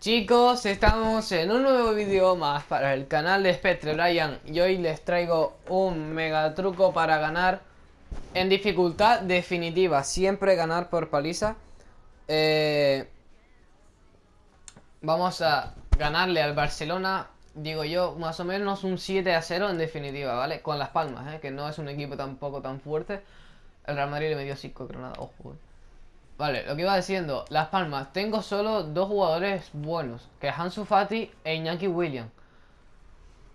Chicos, estamos en un nuevo vídeo más para el canal de Spectre Brian y hoy les traigo un mega truco para ganar en dificultad definitiva, siempre ganar por paliza. Eh, vamos a ganarle al Barcelona, digo yo, más o menos un 7 a 0 en definitiva, ¿vale? Con las palmas, ¿eh? que no es un equipo tampoco tan fuerte. El Real Madrid le metió 5 Granada, ojo. Eh. Vale, lo que iba diciendo, Las Palmas, tengo solo dos jugadores buenos, que es Hansu Fati e Iñaki William.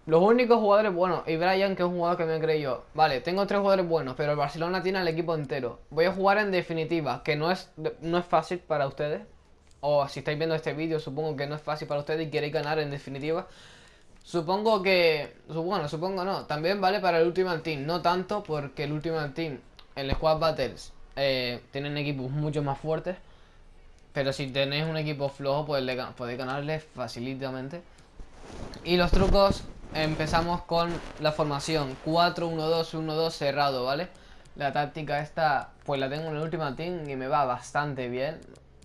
Los únicos jugadores buenos, y Brian, que es un jugador que me creí yo. Vale, tengo tres jugadores buenos, pero el Barcelona tiene el equipo entero. Voy a jugar en definitiva, que no es, no es fácil para ustedes. O si estáis viendo este vídeo, supongo que no es fácil para ustedes y queréis ganar en definitiva. Supongo que... Bueno, supongo no. También vale para el Ultimate Team. No tanto porque el Ultimate Team en el Squad Battles eh, tienen equipos mucho más fuertes. Pero si tenéis un equipo flojo, pues podéis ganarle facilitamente. Y los trucos, empezamos con la formación 4-1-2-1-2 cerrado, ¿vale? La táctica esta, pues la tengo en el último team y me va bastante bien.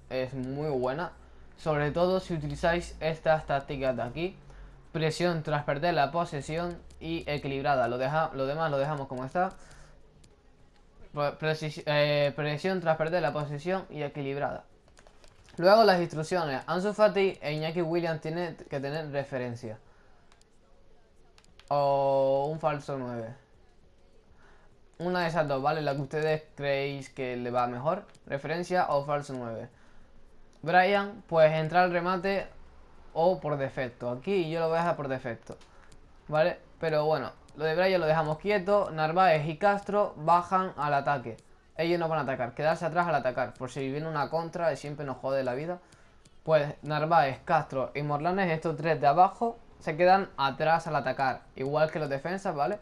Es muy buena. Sobre todo si utilizáis estas tácticas de aquí. Presión tras perder la posesión y equilibrada. Lo, deja, lo demás lo dejamos como está. Eh, precisión tras perder la posición y equilibrada. Luego las instrucciones. Ansu Fati e Iñaki Williams tienen que tener referencia. O un falso 9. Una de esas dos, ¿vale? La que ustedes creéis que le va mejor. Referencia o falso 9. Brian, pues entrar al remate o por defecto. Aquí yo lo voy a dejar por defecto. ¿Vale? Pero bueno, lo de Brian lo dejamos quieto. Narváez y Castro bajan al ataque. Ellos no van a atacar, quedarse atrás al atacar. Por si viene una contra siempre nos jode la vida. Pues Narváez, Castro y Morlanes, estos tres de abajo, se quedan atrás al atacar. Igual que los defensas, ¿vale?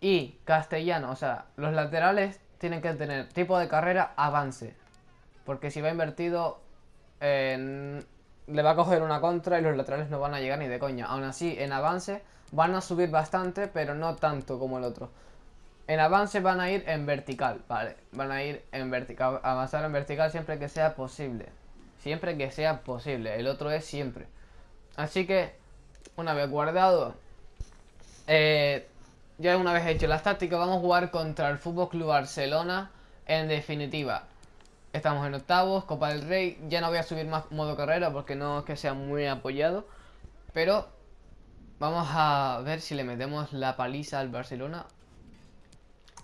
Y Castellano, o sea, los laterales tienen que tener tipo de carrera avance. Porque si va invertido, le va a coger una contra y los laterales no van a llegar ni de coña. Aún así, en avance van a subir bastante, pero no tanto como el otro. En avance van a ir en vertical, vale, van a ir en vertical, avanzar en vertical siempre que sea posible. Siempre que sea posible, el otro es siempre. Así que, una vez guardado, eh, ya una vez hecho las tácticas, vamos a jugar contra el Fútbol Club Barcelona en definitiva. Estamos en octavos, Copa del Rey, ya no voy a subir más modo carrera porque no es que sea muy apoyado, pero Vamos a ver si le metemos la paliza al Barcelona.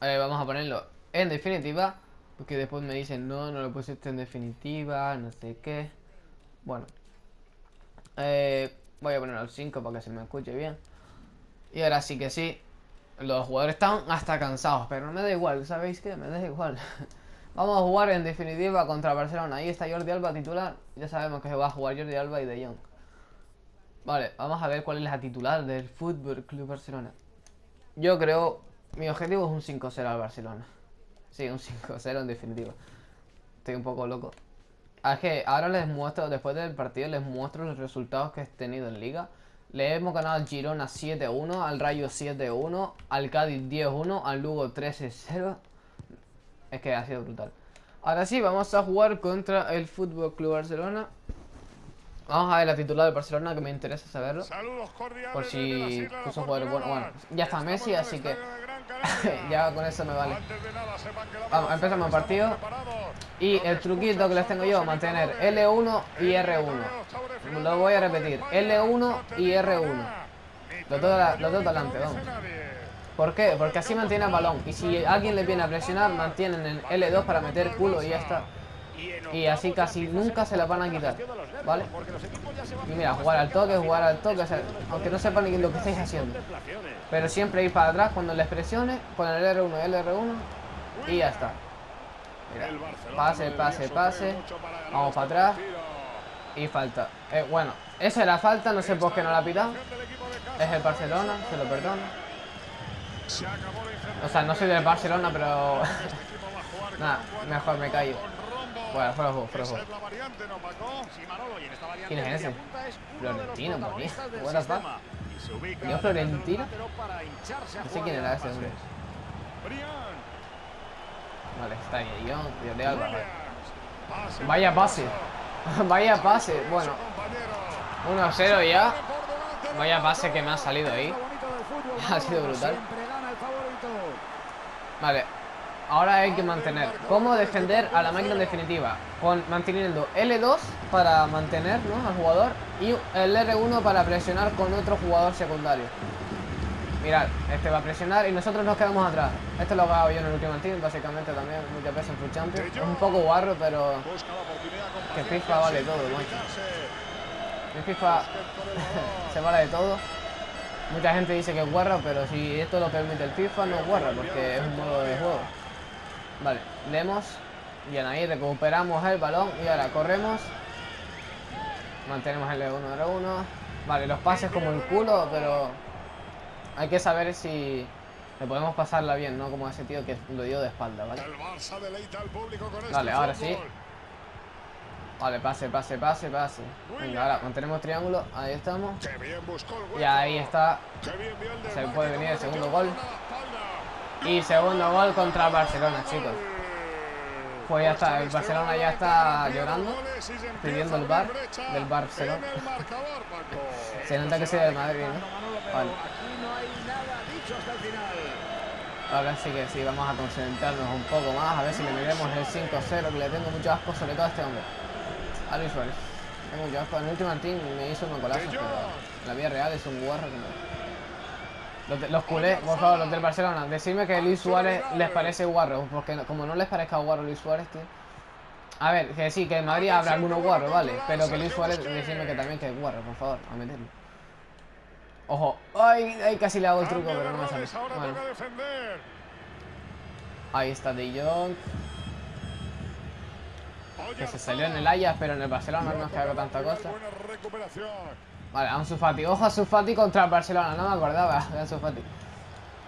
Vamos a ponerlo en definitiva. Porque después me dicen, no, no lo pusiste en definitiva, no sé qué. Bueno. Eh, voy a ponerlo al 5 para que se me escuche bien. Y ahora sí que sí. Los jugadores están hasta cansados, pero no me da igual, ¿sabéis qué? Me da igual. Vamos a jugar en definitiva contra Barcelona. Ahí está Jordi Alba titular. Ya sabemos que se va a jugar Jordi Alba y De Jong. Vale, vamos a ver cuál es la titular del Fútbol Club Barcelona. Yo creo, mi objetivo es un 5-0 al Barcelona. Sí, un 5-0 en definitiva. Estoy un poco loco. Ah, es que ahora les muestro, después del partido, les muestro los resultados que he tenido en Liga. Le hemos ganado al Girona 7-1, al Rayo 7-1, al Cádiz 10-1, al Lugo 13-0. Es que ha sido brutal. Ahora sí, vamos a jugar contra el Fútbol Club Barcelona. Vamos a ver la titular del Barcelona que me interesa saberlo. Por si puso jugadores buenos. Bueno, ya está Messi, así que ya con eso me vale. Vamos, empezamos el partido. Y el truquito que les tengo yo, mantener L1 y R1. Lo voy a repetir, L1 y R1. Los dos, los dos delante, vamos. ¿Por qué? Porque así mantiene el balón. Y si alguien le viene a presionar, mantienen el L2 para meter culo y ya está. Y así casi nunca se la van a quitar. ¿Vale? Y mira, jugar al toque, jugar al toque, aunque no sepan ni lo que estáis haciendo. Pero siempre ir para atrás cuando les presione, con el R1, el R1 y ya está. Mira, pase, pase, pase. Vamos para atrás. Y falta. Eh, bueno, esa era falta, no sé por qué no la ha pitado. Es el Barcelona, se lo perdono. O sea, no soy del Barcelona, pero... Nada, mejor me callo. Bueno, fuera juego, fuera. ¿Quién es ese? Florentino, por mí. What the fuck? ¿Yo Florentino? No sé quién era ese hombre. Vale, está ahí, yo, Alba. Vaya pase. Vaya pase. Bueno. 1-0 ya. Vaya pase que me ha salido ahí. Ha sido brutal. Vale. Ahora hay que mantener. ¿Cómo defender a la máquina en definitiva? Con manteniendo L2 para mantener al jugador y el R1 para presionar con otro jugador secundario. Mirad, este va a presionar y nosotros nos quedamos atrás. Esto lo hago yo en el último team, básicamente también, muchas veces en Full Champions. Es un poco guarro, pero que FIFA vale todo, macho. En FIFA se vale de todo. Mucha gente dice que es guarra, pero si esto lo permite el FIFA, no es guarra, porque es un modo de juego. Vale, leemos. Bien, ahí recuperamos el balón y ahora corremos. Mantenemos el L1, R1. Vale, los pases como el culo, pero hay que saber si le podemos pasarla bien, ¿no? Como ese tío que lo dio de espalda, ¿vale? Vale, este ahora sí. Vale, pase, pase, pase, pase. Venga, ahora mantenemos triángulo. Ahí estamos. Y ahí está. Se puede venir el segundo gol. Y segundo gol contra Barcelona, chicos. Pues ya está, el Barcelona ya está llorando, pidiendo el bar del Barcelona. Se nota que sea de Madrid, ¿no? Vale. Ahora sí que sí, vamos a concentrarnos un poco más, a ver si le miremos el 5-0, que le tengo mucho asco sobre todo a este hombre. A Luis Suárez. Tengo asco. En el último team me hizo un golazo, pero la vida real es un guarro que Los, los culés, por favor, los del Barcelona, decidme que Luis Suárez les parece guarro, porque como no les parezca guarro Luis Suárez, tío. A ver, que sí, que en Madrid habrá algunos guarros, vale, pero que Luis Suárez, decidme que también que es guarro, por favor, a meterlo. Ojo, ay, ay, casi le hago el truco, pero no me sale. Bueno. Ahí está De Jong. Que se salió en el Ajax, pero en el Barcelona no que haga tanta cosa. Vale, Ansu Fati. Ojo Ansu Fati contra el Barcelona. No me acordaba de Ansu Fati.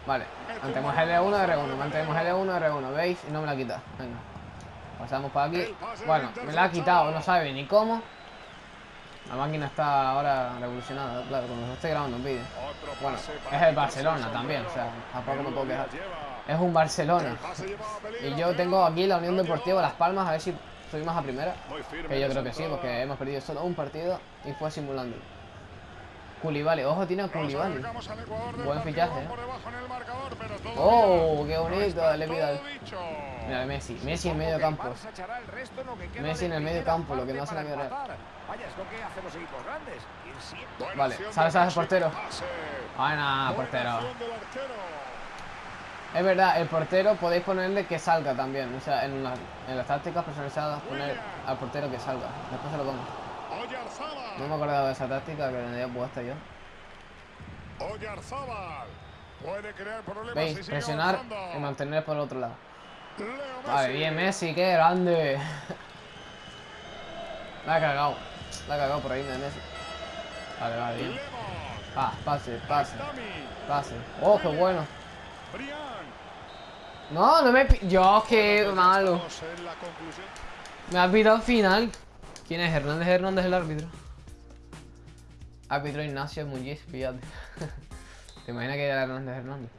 Vale, mantenemos L1, R1. Mantenemos L1, R1. ¿Veis? Y no me la quita. Venga. Pasamos por aquí. Bueno, me la ha quitado. No sabe ni cómo. La máquina está ahora revolucionada, claro, cuando estoy grabando un vídeo. Bueno, es el Barcelona también, o sea, tampoco me puedo quejar. Es un Barcelona. Y yo tengo aquí la Unión Deportiva Las Palmas, a ver si subimos a primera. Que yo creo que sí, porque hemos perdido solo un partido y fue simulando. Culibali, ojo, tiene a Culibali. Buen fichaje, ¿eh? Oh, qué bonito, le Vidal. Mira, Messi. Messi en medio campo. Messi en el medio campo, lo que no hace la real. Vale, sale, sale portero. Buena, portero. Es verdad, el portero podéis ponerle que salga también. O sea, en, las tácticas personalizadas poner al portero que salga. Después se lo pongo. No me acordaba de esa táctica que tenía puesta yo. ¿Veis? Presionar y mantener por el otro lado. Vale, bien Messi, qué grande. La ha cagado. La ha cagado por ahí de Messi. Vale, vale, bien. Ah, pase, pase. Pase. Oh, qué bueno. No, no me... Yo, qué malo. Me ha al final. ¿Quién es? Hernández Hernández el árbitro. Árbitro Ignacio Muñiz, fíjate. ¿Te imaginas que era Hernández Hernández?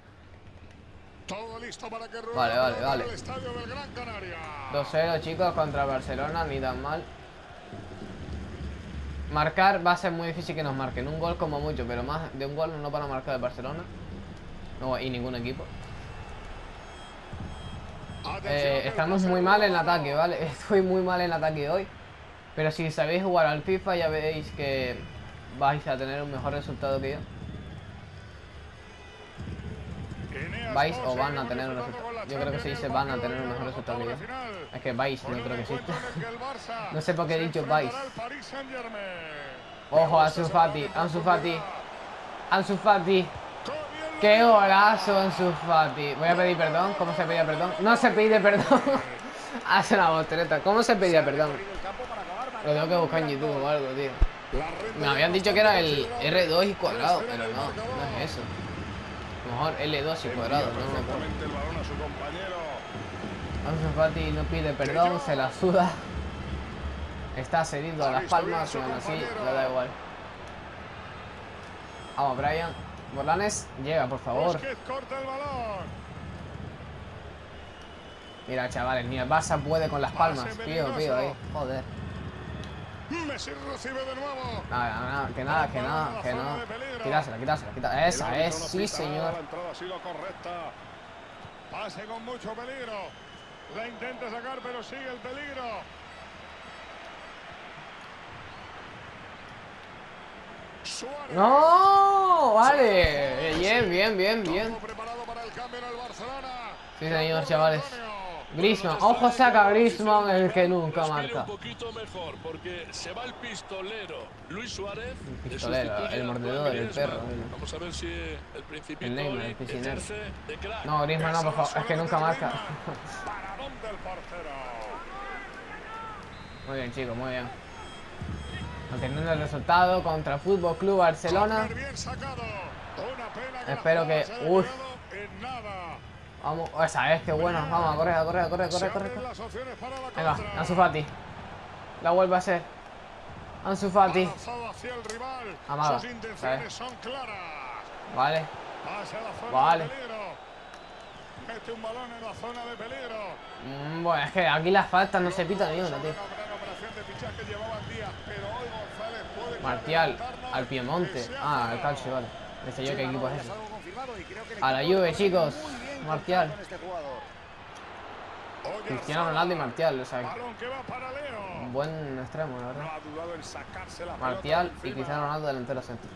Todo listo para que vale, vale, vale. 2-0 chicos contra Barcelona, ni tan mal. Marcar va a ser muy difícil que nos marquen. Un gol como mucho, pero más de un gol no van a marcar el Barcelona. No, y ningún equipo. Eh, estamos muy mal en ataque, ¿vale? Estoy muy mal en ataque hoy. Pero si sabéis jugar al FIFA ya veis que vais a tener un mejor resultado que yo. vais o van a tener un resultado. Yo creo que se van a tener un mejor resultado que yo. Es que vais, no creo que exista. no sé por qué he dicho vais. Ojo, Ansu Fati, Ansu Fati. Ansu Fati. ¡Qué golazo, Ansu Fati! Voy a pedir perdón. ¿Cómo se pedía perdón? No se pide perdón. Hace la voltereta. ¿Cómo se pedía perdón? Lo tengo que buscar en YouTube o algo, tío. Me habían dicho que era el R2 y cuadrado, pero no, no es eso. Mejor L2 y cuadrado, no Ansu Fati no pide perdón, se la suda. Está cedido a las palmas aún así le da igual. Vamos, Brian. Morlanes, llega, por favor. Mira, chavales, ni el Barça puede con las palmas. Pío, pío, ahí. Joder. Messi recibe de nuevo. Nada, nada, que nada, que nada, que no. Quítasela, quítasela, quítasela. Esa es, sí, señor. La entrada ha sido correcta. Pase con mucho peligro. La intenta sacar, pero sigue el peligro. Suárez. ¡No! Vale. Bien, bien, bien, bien. Sí, señor, chavales. Griezmann. Ojo, saca Griezmann, el que nunca marca. un poquito mejor porque se va el pistolero Luis Suárez. pistolero, el mordedor, el perro. Vamos a ver si el principito El Neymar, el piscinero. No, Griezmann no, por favor. Es que nunca marca. Muy bien, chicos, muy bien. Manteniendo el resultado contra Fútbol Club Barcelona. Que Espero que- uf. Vamos, esa es, qué buena. Vamos, a correr, a correr, a correr, a Se correr, correr. abren las opciones para la Venga. Ansu Fati. La vuelve a hacer. Ansu Fati. Claras. Vale. Vale. Mm, bueno, es que aquí las faltas no se pitan ni una, tío. Martial, al Piemonte. Ah, al. Calcio, vale. No sé yo qué equipo es ese. A la Juve, chicos. Martial. este. Cristiano. Ronaldo y Martial, o sea, un buen extremo, la verdad. Martial y. Cristiano Ronaldo delantero centro.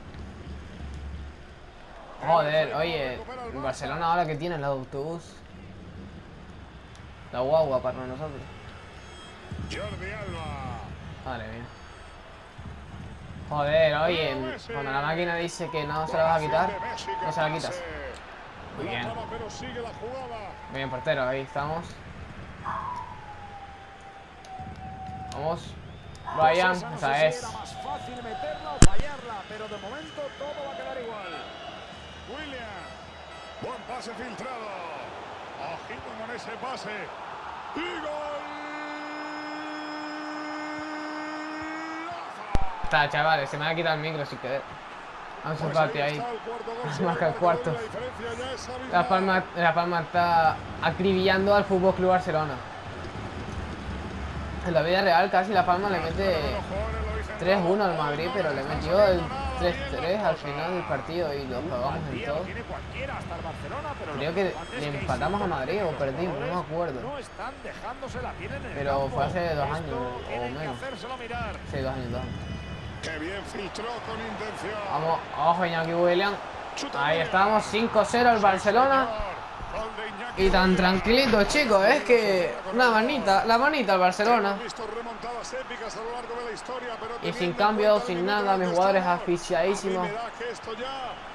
Joder, oye, Barcelona ahora que tiene el autobús. La guagua para nosotros. Jordi Alba. Madre mía. Joder, oye, cuando la máquina dice que no se la vas a quitar, no se la quitas. Muy bien. Bien, portero, ahí estamos. Vamos. Brian, esa es. Pero de momento todo va a quedar igual. William. Buen pase filtrado. Ojito con ese pase. Y gol. Está, chavales, se me ha quitado el micro sin querer. Ahí. está el cuarto gol, se Marca el cuarto. La Palma, la Palma está acribillando al Fútbol Club Barcelona. En la vida real casi La Palma le mete Los jugadores lo dicen 3-1 al Madrid, pero le metió el 3-3 al final del partido y lo jugamos en todo. Creo que le empatamos a Madrid o perdimos, no me acuerdo. Pero fue hace dos años o menos. Sí, dos años, dos años. Qué bien filtró con intención. Vamos, ojo Iñaki William. Ahí estamos, 5-0 al Barcelona. Y tan tranquilito, chicos, es que una manita, la manita al Barcelona. Y sin cambio, el sin nada, el mis que jugadores asfixiadísimos.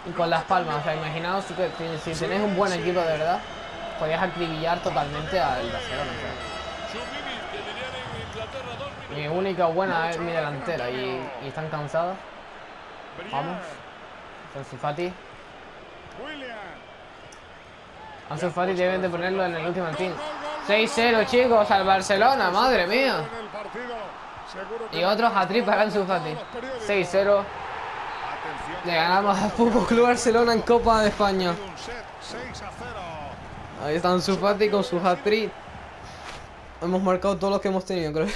Y con las palmas, o sea, imaginaos si, que- si, tenéis un buen equipo de verdad, podéis acribillar totalmente al Barcelona. o sea. Mi única buena es mi delantera y, están cansadas. Vamos. Ansu Fati. Deben de ponerlo en el último team. 6-0 chicos al Barcelona, madre mía. Y otro hat-trick para Ansu Fati. Todos los periódicos. 6-0. Atención, Le ganamos al Fútbol Club Barcelona en Copa de España. un set 6 a 0. Ahí está Ansu Fati con su hat-trick. Hemos marcado todos los que hemos tenido, creo.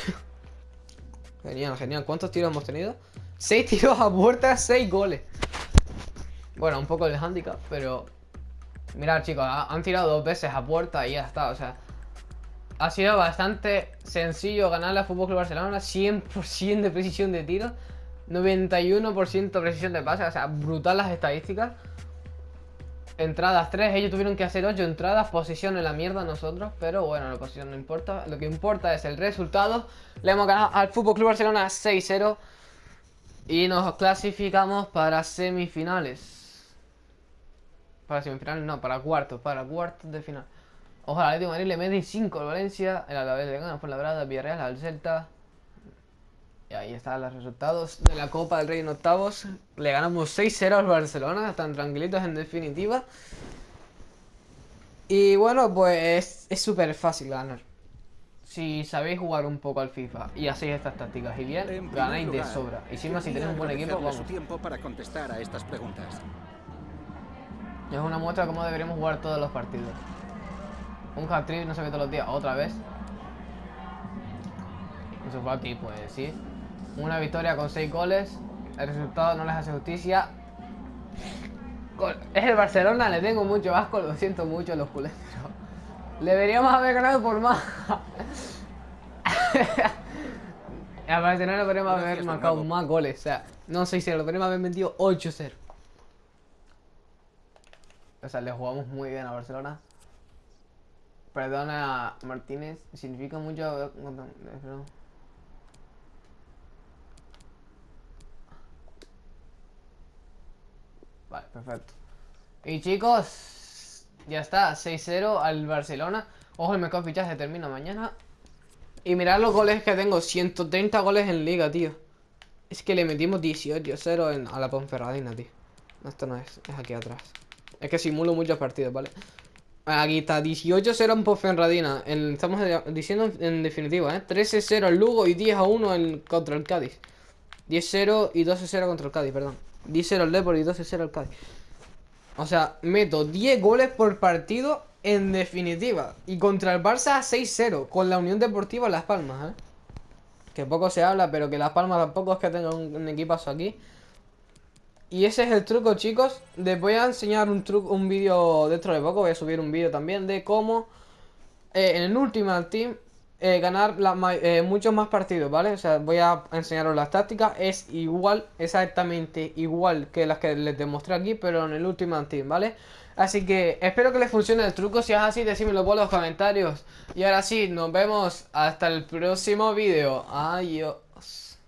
Genial, genial. ¿Cuántos tiros hemos tenido? 6 tiros a puerta, 6 goles. Bueno, un poco el handicap, pero... Mirad chicos, ha- han tirado dos veces a puerta y ya está, o sea... Ha sido bastante sencillo ganarle al Fútbol Club Barcelona, 100% de precisión de tiro, 91% precisión de pase, o sea, brutal las estadísticas. Entradas 3, ellos tuvieron que hacer 8 entradas, posición en la mierda nosotros, pero bueno, la posición no importa, lo que importa es el resultado. Le hemos ganado al Fútbol Club Barcelona 6-0 y nos clasificamos para semifinales. Para semifinales, no, para cuartos, para cuartos de final. Ojalá, Atlético de Madrid le mete 5 al Valencia, el Alavés le gana por la Brada, Villarreal al Celta. Y ahí están los resultados de la Copa del Rey en octavos. Le ganamos 6-0 al Barcelona, están tranquilitos en definitiva. Y bueno, pues es súper fácil ganar. Si sabéis jugar un poco al FIFA y hacéis estas tácticas y En bien, ganáis de sobra. Y si más si tenéis un buen equipo, vamos. su tiempo para contestar a estas preguntas. Es una muestra de cómo deberíamos jugar todos los partidos. Un hat-trick no se ve todos los días, otra vez. Eso Fati, pues sí. Una victoria con 6 goles. El resultado no les hace justicia. Es el Barcelona, le tengo mucho asco, lo siento mucho los culés, pero deberíamos haber ganado por más. Al Barcelona podríamos haber marcado más goles, o sea, no 6-0, lo podríamos haber metido 8-0. O sea, le jugamos muy bien a Barcelona. Perdona, Martínez, significa mucho. pero- Vale, perfecto. Y chicos, ya está, 6-0 al Barcelona. Ojo, el mercado de fichaje termina mañana. Y mirad los goles que tengo, 130 goles en liga, tío. Es que le metimos 18-0 en- a la Ponferradina, tío. No, esto no es, es aquí atrás. Es que simulo muchos partidos, ¿vale? Aquí está, 18-0 en Ponferradina. En- estamos diciendo en, en definitiva, ¿eh? 13-0 en Lugo y 10-1 en- contra el Cádiz. 10-0 y 12-0 contra el Cádiz, perdón. 10-0 el Depor y 12-0 el Cádiz. O sea, meto 10 goles por partido en definitiva. Y contra el Barça 6-0 con la Unión Deportiva Las Palmas, ¿eh? Que poco se habla, pero que Las Palmas tampoco es que tenga un, un equipazo aquí. Y ese es el truco, chicos. Les voy a enseñar un truco, un vídeo dentro de poco. Voy a subir un vídeo también de cómo eh, en el Ultimate Team eh, ganar eh, muchos más partidos, ¿vale? O sea, voy a enseñaros las tácticas. Es igual, exactamente igual que las que les demostré aquí, pero en el Ultimate Team, ¿vale? Así que espero que les funcione el truco. Si es así, decídmelo por los comentarios. Y ahora sí, nos vemos hasta el próximo vídeo. Adiós.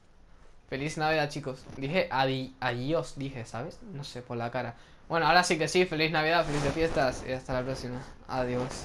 Feliz Navidad, chicos. Dije adi- adiós, dije, ¿sabes? No sé, por la cara. Bueno, ahora sí que sí. Feliz Navidad, felices fiestas. Y hasta la próxima. Adiós.